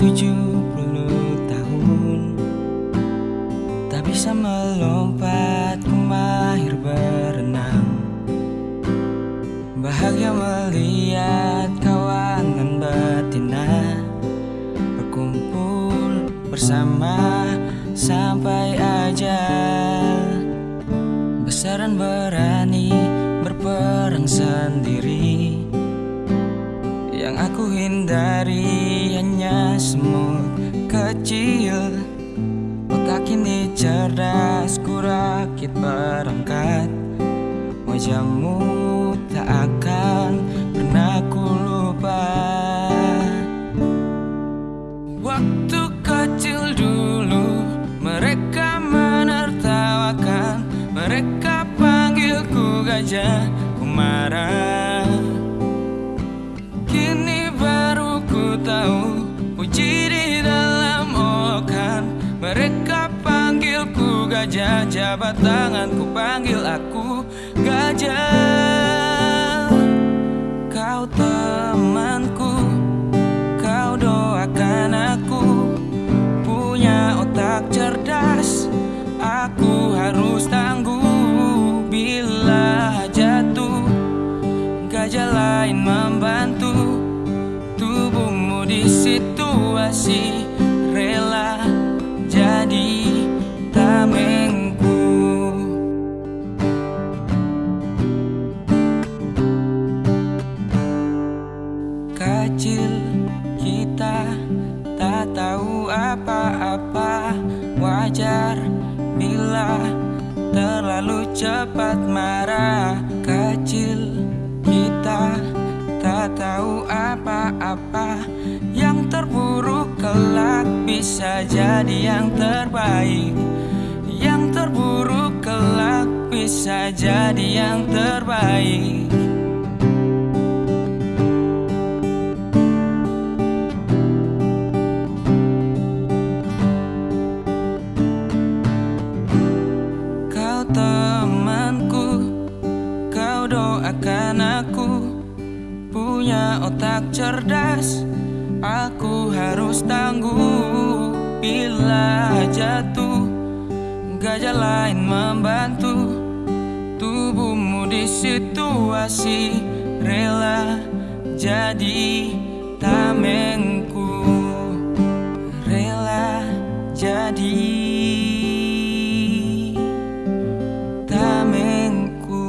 70 tahun. Tak bisa melompat ku mahir berenang. Bahagia melihat kawan dan betina Berkumpul bersama sampai ajal Besar dan berani semut kecil. Otak ini cerdas ku rakit berangkat. Wajahmu tak akan pernah ku lupa. Waktu kecil dulu mereka menertawakan. Mereka panggilku gajah ku marah gajah Jabat tanganku panggil aku gajah. Kau temanku Kau doakan aku. Punya otak cerdas Aku harus tangguh. Bila jatuh Gajah lain membantu. Di situasi Kecil kita tak tahu apa-apa. Wajar bila terlalu cepat marah. Kecil kita tak tahu apa-apa. Yang terburuk kelak bisa jadi yang terbaik. Yang terburuk kelak bisa jadi yang terbaik doakan aku Punya otak cerdas. Aku harus tangguh Bila jatuh. Gajah lain membantu Tubuhmu di situasi Rela jadi tamengku. Rela jadi tamengku.